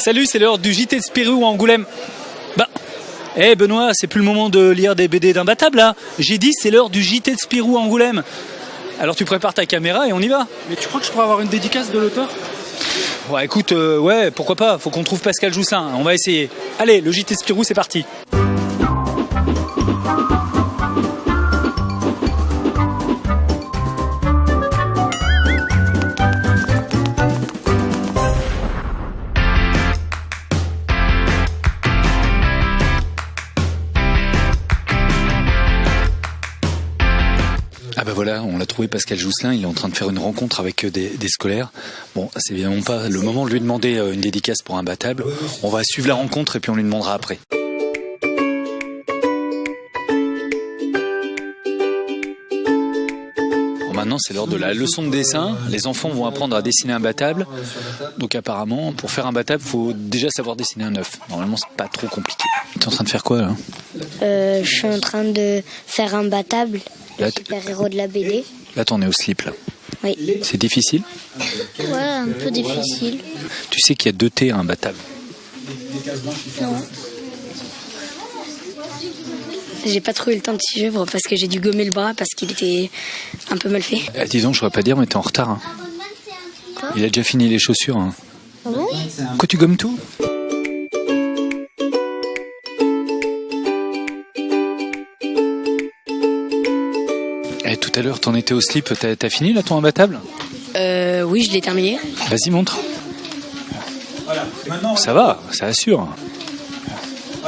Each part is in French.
Salut, c'est l'heure du JT de Spirou à Angoulême. Bah, eh Benoît, c'est plus le moment de lire des BD d'imbattable là. J'ai dit c'est l'heure du JT de Spirou à Angoulême. Alors tu prépares ta caméra et on y va. Mais tu crois que je pourrais avoir une dédicace de l'auteur? Ouais, écoute, euh, ouais, pourquoi pas. Faut qu'on trouve Pascal Joussin. On va essayer. Allez, le JT Spirou, c'est parti. Voilà, on l'a trouvé Pascal Jousselin, il est en train de faire une rencontre avec euh, des, scolaires. Bon, c'est évidemment pas le moment de lui demander euh, une dédicace pour un battable. On va suivre la rencontre et puis on lui demandera après. Maintenant, c'est l'heure de la leçon de dessin. Les enfants vont apprendre à dessiner un battable. Donc apparemment, pour faire un battable, faut déjà savoir dessiner un œuf. Normalement, c'est pas trop compliqué. T'es en train de faire quoi là? Euh, je suis en train de faire un battable, Là, super-héros de la BD. Là, t'en es au slip là. Oui. C'est difficile Ouais, un peu difficile. Tu sais qu'il y a deux T à un battable. Non. J'ai pas trouvé le temps de suivre parce que j'ai dû gommer le bras parce qu'il était un peu mal fait. Eh, disons, je pourrais pas dire, mais t'es en retard. hein. Quoi Il a déjà fini les chaussures. hein. Ah bon tu gommes tout? À l'heure, t'en étais au slip, t'as t'as fini là ton imbattable? Euh, oui, je l'ai terminé. Vas-y, montre. Ça va, ça assure.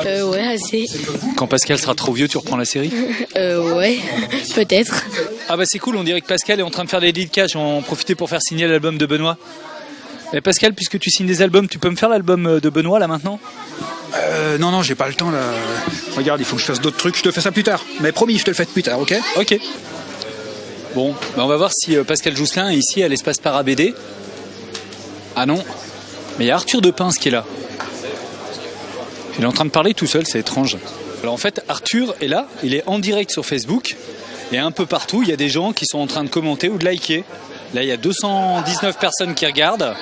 Euh, ouais, assez. Quand Pascal sera trop vieux, tu reprends la série? Euh, ouais, peut-être. Ah bah c'est cool, on dirait que Pascal est en train de faire des dédicaces, on va en profiter pour faire signer l'album de Benoît. Eh, Pascal, puisque tu signes des albums, tu peux me faire l'album euh, de Benoît là maintenant? Euh, Non, non, j'ai pas le temps là. Regarde, il faut que je fasse d'autres trucs. Je te fais ça plus tard. Mais promis, je te le fais plus tard, ok? Ok. Bon, bah on va voir si euh, Pascal Jousselin est ici à l'espace Parabédé. Ah non, mais il y a Arthur de Pince qui est là. Il est en train de parler tout seul, c'est étrange. Alors en fait, Arthur est là, il est en direct sur Facebook. Et un peu partout, il y a des gens qui sont en train de commenter ou de liker. Là, il y a 219 personnes qui regardent.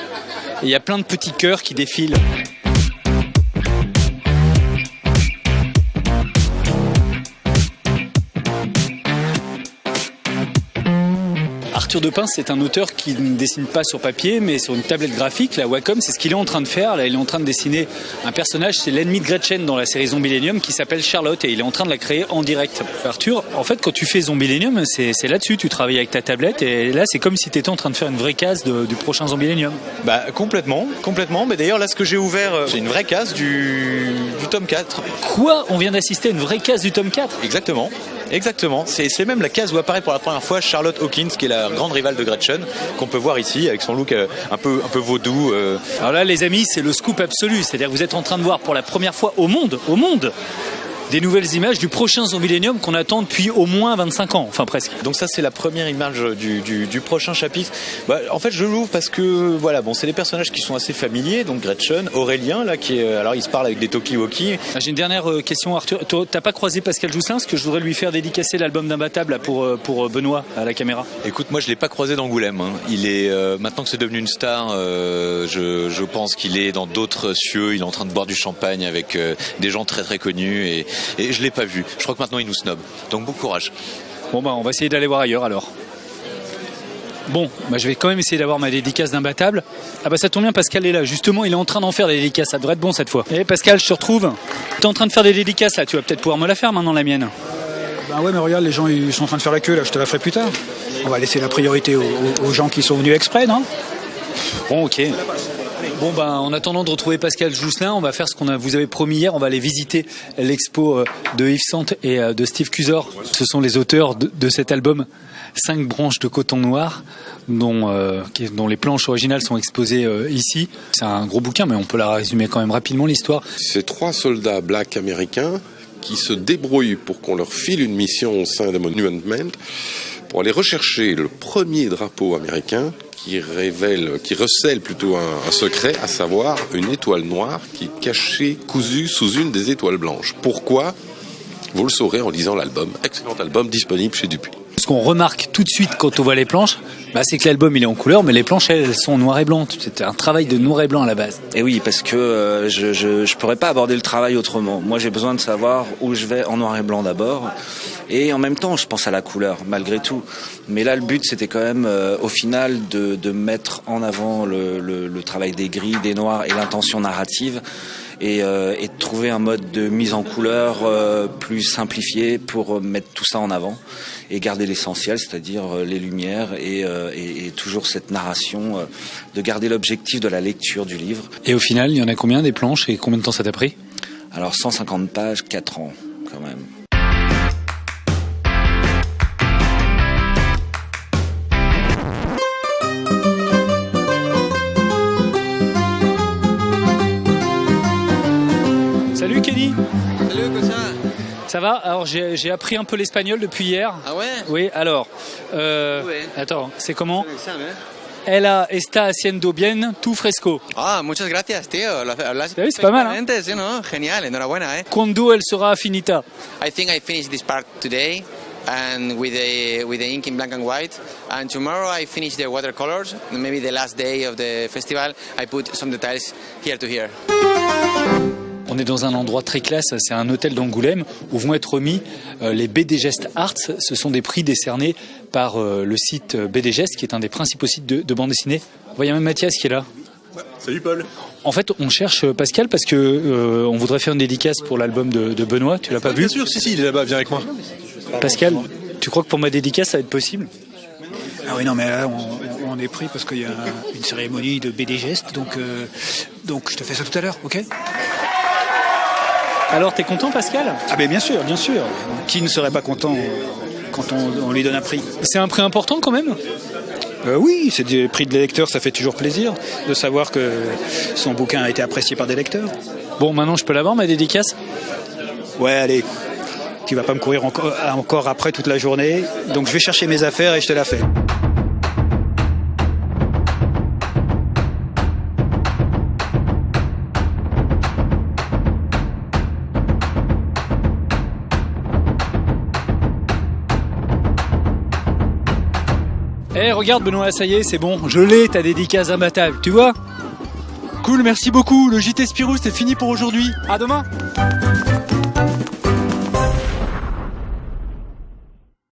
Et il y a plein de petits cœurs qui défilent. Arthur de Pince, c'est un auteur qui ne dessine pas sur papier, mais sur une tablette graphique. La Wacom, c'est ce qu'il est en train de faire. Là, il est en train de dessiner un personnage, c'est l'ennemi de Gretchen dans la série Zombilenium, qui s'appelle Charlotte, et il est en train de la créer en direct. Arthur, en fait, quand tu fais Zombilenium, c'est c'est là-dessus. Tu travailles avec ta tablette, et là, c'est comme si tu étais en train de faire une vraie case de- du prochain Zombilenium. Bah complètement, complètement. Mais d'ailleurs là ce que j'ai ouvert, euh, c'est une vraie case du, du tome 4. Quoi? On vient d'assister à une vraie case du tome 4 Exactement. Exactement. C'est même la case où apparaît pour la première fois Charlotte Hawkins, qui est la grande rivale de Gretchen, qu'on peut voir ici avec son look euh, un peu un peu vaudou. euh. Alors là, les amis, c'est le scoop absolu. C'est-à-dire que vous êtes en train de voir pour la première fois au monde, au monde, des nouvelles images du prochain Zombilenium qu'on attend depuis au moins 25 ans, enfin presque. Donc ça c'est la première image du, du, du prochain chapitre. Bah, en fait je l'ouvre parce que voilà bon c'est des personnages qui sont assez familiers donc Gretchen, Aurélien là qui est alors il se parle avec des talkie-walkie. Ah, J'ai une dernière euh, question, Arthur. T'as pas croisé Pascal Jousselin Parce que je voudrais lui faire dédicacer l'album d'Imbattable là, pour, euh, pour euh, Benoît à la caméra. Écoute, moi je l'ai pas croisé d'Angoulême. hein. Il est euh, maintenant que c'est devenu une star, euh, je, je pense qu'il est dans d'autres cieux. Il est en train de boire du champagne avec euh, des gens très très connus et, et je l'ai pas vu. Je crois que maintenant il nous snob. Donc bon courage. Bon, bah, on va essayer d'aller voir ailleurs alors. Bon, bah, je vais quand même essayer d'avoir ma dédicace d'imbattable. Ah bah ça tombe bien, Pascal est là. Justement, il est en train d'en faire des dédicaces. Ça devrait être bon cette fois. Eh Pascal, je te retrouve. T'es en train de faire des dédicaces là. Tu vas peut-être pouvoir me la faire maintenant la mienne. Bah ouais, mais regarde, les gens ils sont en train de faire la queue là. Je te la ferai plus tard. On va laisser la priorité aux gens qui sont venus exprès, non? Bon, ok. Bon, ben, en attendant de retrouver Pascal Jousselin, on va faire ce qu'on vous avez promis hier. On va aller visiter l'expo euh, de Yves Sante et euh, de Steve Cusor. Ce sont les auteurs de, cet album Cinq branches de coton noir, dont, euh, les planches originales sont exposées ici. C'est un gros bouquin, mais on peut la résumer quand même rapidement l'histoire. C'est trois soldats blacks américains qui se débrouillent pour qu'on leur file une mission au sein de Monument pour aller rechercher le premier drapeau américain qui révèle, qui recèle plutôt un, un secret, à savoir une étoile noire qui est cachée, cousue sous une des étoiles blanches. Pourquoi? Vous le saurez en lisant l'album. Excellent album disponible chez Dupuis. Ce qu'on remarque tout de suite quand on voit les planches, Bah, c'est que l'album il est en couleur, mais les planches elles sont noir et blanc. C'était un travail de noir et blanc à la base. Et oui, parce que euh, je, je je pourrais pas aborder le travail autrement. Moi, j'ai besoin de savoir où je vais en noir et blanc d'abord, et en même temps, je pense à la couleur malgré tout. Mais là, le but, c'était quand même, euh, au final, de, de mettre en avant le, le, le travail des gris, des noirs et l'intention narrative. Et, euh, et, de trouver un mode de mise en couleur euh, plus simplifié pour mettre tout ça en avant et garder l'essentiel, c'est-à-dire euh, les lumières et, et, et, toujours cette narration, de garder l'objectif de la lecture du livre. Et au final, il y en a combien des planches et combien de temps ça t'a pris? Alors 150 pages, 4 ans quand même. Salut Kenny Salut, cosa Ça va Alors j'ai appris un peu l'espagnol depuis hier. Ah ouais Oui, alors. Euh, Ouais. Attends, c'est comment. Ella está haciendo bien tu fresco. Ah, muchas gracias, tío. Lo Sí, c'est pas mal, hein. sí, ¿no? Genial, enhorabuena, eh. Cuando elle sera finita I think I finished this part today and with the with the ink in black and white and tomorrow I finish the watercolors maybe the last day of the festival I put some details here to here On est dans un endroit très classe, c'est un hôtel d'Angoulême où vont être remis euh, les BD Arts. Ce sont des prix décernés par euh, le site BD qui est un des principaux sites de, de bande dessinée. A même Mathias qui est là. Salut Paul. En fait, on cherche Pascal parce que euh, on voudrait faire une dédicace pour l'album de, de, Benoît. Tu l'as pas vu? Bien sûr, si, si, il est là-bas, viens avec moi. Pascal, tu crois que pour ma dédicace, ça va être possible? Ah oui, non, mais là, on, on est pris parce qu'il y a une cérémonie de BD Geste, donc, euh, donc je te fais ça tout à l'heure, ok? Alors, t'es content, Pascal? Ah ben bien sûr, bien sûr. Qui ne serait pas content quand on, on lui donne un prix? C'est un prix important quand même? Euh, oui, c'est des prix de lecteurs, ça fait toujours plaisir de savoir que son bouquin a été apprécié par des lecteurs. Bon, maintenant je peux l'avoir, ma dédicace? Ouais, allez. Tu vas pas me courir encore, encore après toute la journée, donc je vais chercher mes affaires et je te la fais. Eh, regarde Benoît, ça y est, c'est bon, je l'ai ta dédicace imbattable, tu vois? Cool, merci beaucoup. Le JT Spirou, c'est fini pour aujourd'hui. À demain